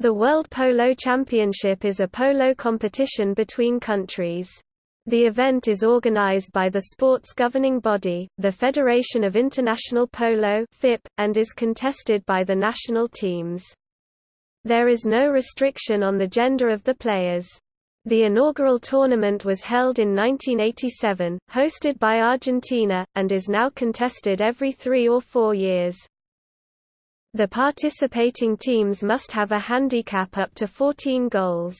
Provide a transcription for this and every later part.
The World Polo Championship is a polo competition between countries. The event is organized by the sport's governing body, the Federation of International Polo (FIP), and is contested by the national teams. There is no restriction on the gender of the players. The inaugural tournament was held in 1987, hosted by Argentina, and is now contested every three or four years. The participating teams must have a handicap up to 14 goals.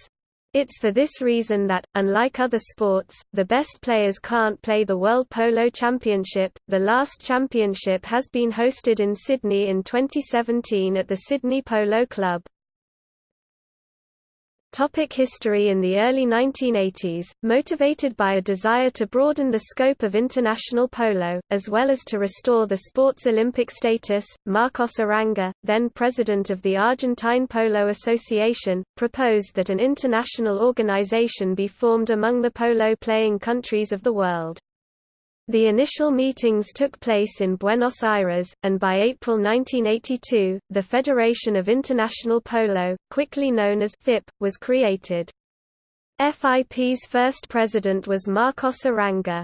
It's for this reason that, unlike other sports, the best players can't play the World Polo Championship. The last championship has been hosted in Sydney in 2017 at the Sydney Polo Club. Topic history In the early 1980s, motivated by a desire to broaden the scope of international polo, as well as to restore the sport's Olympic status, Marcos Uranga, then president of the Argentine Polo Association, proposed that an international organization be formed among the polo-playing countries of the world. The initial meetings took place in Buenos Aires, and by April 1982, the Federation of International Polo, quickly known as FIP, was created. FIP's first president was Marcos Uranga.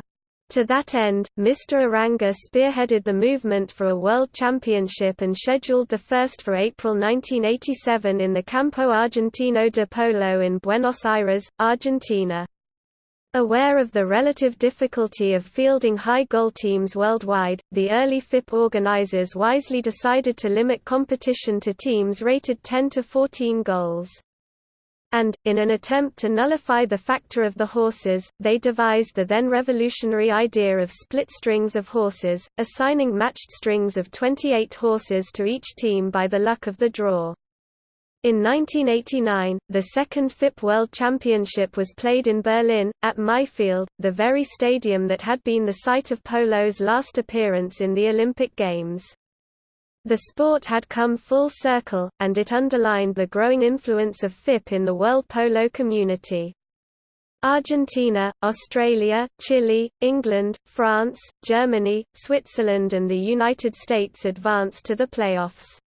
To that end, Mr. Uranga spearheaded the movement for a world championship and scheduled the first for April 1987 in the Campo Argentino de Polo in Buenos Aires, Argentina. Aware of the relative difficulty of fielding high goal teams worldwide, the early FIP organizers wisely decided to limit competition to teams rated 10 to 14 goals. And, in an attempt to nullify the factor of the horses, they devised the then revolutionary idea of split strings of horses, assigning matched strings of 28 horses to each team by the luck of the draw. In 1989, the second FIP World Championship was played in Berlin, at Maifeld, the very stadium that had been the site of polo's last appearance in the Olympic Games. The sport had come full circle, and it underlined the growing influence of FIP in the world polo community. Argentina, Australia, Chile, England, France, Germany, Switzerland and the United States advanced to the playoffs.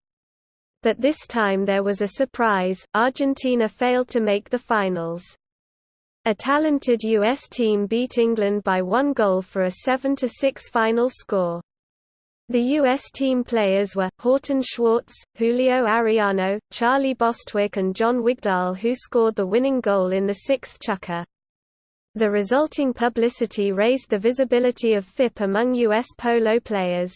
But this time there was a surprise, Argentina failed to make the finals. A talented U.S. team beat England by one goal for a 7–6 final score. The U.S. team players were, Horton Schwartz, Julio Arellano, Charlie Bostwick and John Wigdahl who scored the winning goal in the sixth chukker. The resulting publicity raised the visibility of FIP among U.S. polo players.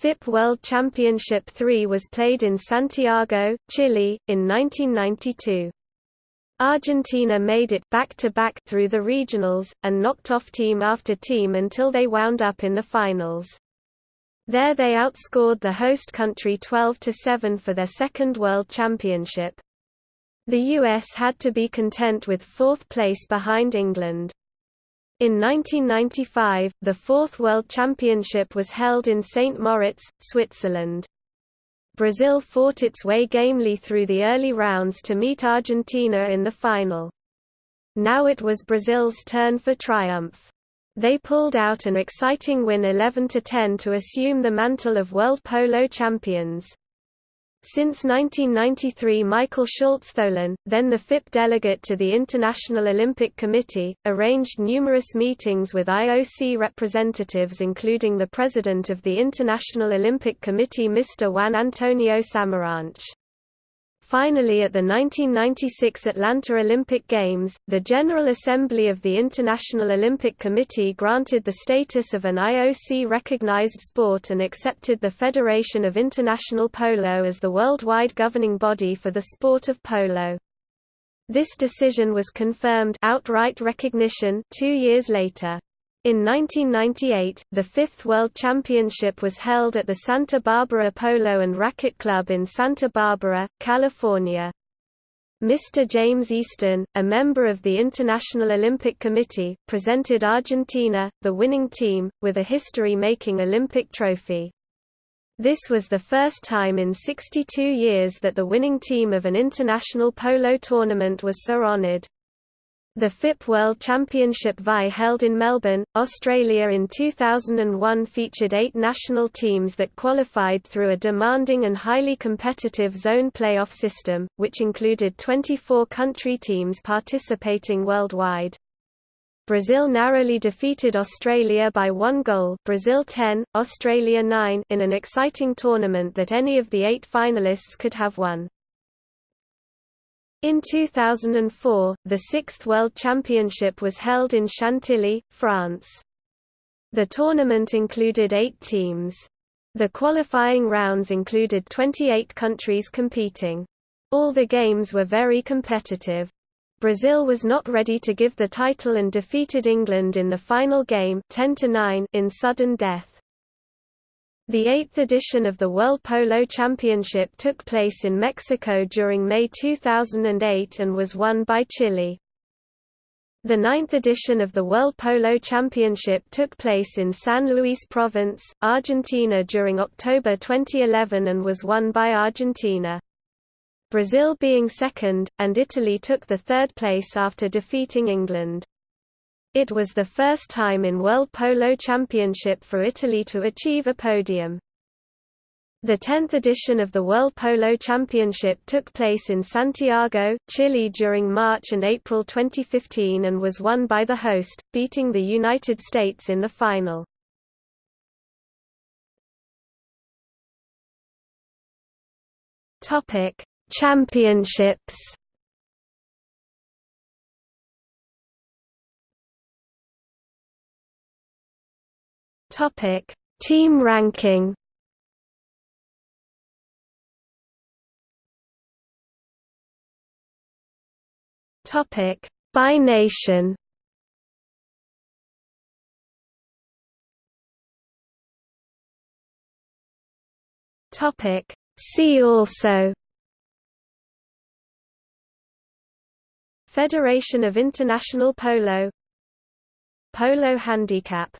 FIP World Championship 3 was played in Santiago, Chile, in 1992. Argentina made it back-to-back -back through the regionals, and knocked off team after team until they wound up in the finals. There they outscored the host country 12–7 for their second World Championship. The US had to be content with fourth place behind England. In 1995, the fourth World Championship was held in St. Moritz, Switzerland. Brazil fought its way gamely through the early rounds to meet Argentina in the final. Now it was Brazil's turn for triumph. They pulled out an exciting win 11–10 to assume the mantle of world polo champions. Since 1993 Michael Schultz-Tholen, then the FIP delegate to the International Olympic Committee, arranged numerous meetings with IOC representatives including the president of the International Olympic Committee Mr. Juan Antonio Samaranch. Finally at the 1996 Atlanta Olympic Games, the General Assembly of the International Olympic Committee granted the status of an IOC-recognized sport and accepted the Federation of International Polo as the worldwide governing body for the sport of polo. This decision was confirmed outright recognition two years later. In 1998, the fifth World Championship was held at the Santa Barbara Polo and Racquet Club in Santa Barbara, California. Mr. James Easton, a member of the International Olympic Committee, presented Argentina, the winning team, with a history-making Olympic trophy. This was the first time in 62 years that the winning team of an international polo tournament was so honored. The FIP World Championship VI held in Melbourne, Australia in 2001 featured eight national teams that qualified through a demanding and highly competitive zone playoff system, which included 24 country teams participating worldwide. Brazil narrowly defeated Australia by one goal Brazil 10, Australia 9 in an exciting tournament that any of the eight finalists could have won. In 2004, the Sixth World Championship was held in Chantilly, France. The tournament included eight teams. The qualifying rounds included 28 countries competing. All the games were very competitive. Brazil was not ready to give the title and defeated England in the final game 10 in sudden death. The eighth edition of the World Polo Championship took place in Mexico during May 2008 and was won by Chile. The ninth edition of the World Polo Championship took place in San Luis Province, Argentina during October 2011 and was won by Argentina. Brazil being second, and Italy took the third place after defeating England. It was the first time in World Polo Championship for Italy to achieve a podium. The 10th edition of the World Polo Championship took place in Santiago, Chile during March and April 2015 and was won by the host, beating the United States in the final. Championships Topic: Team ranking. Topic: By nation. Topic: See also. Federation of International Polo Polo Handicap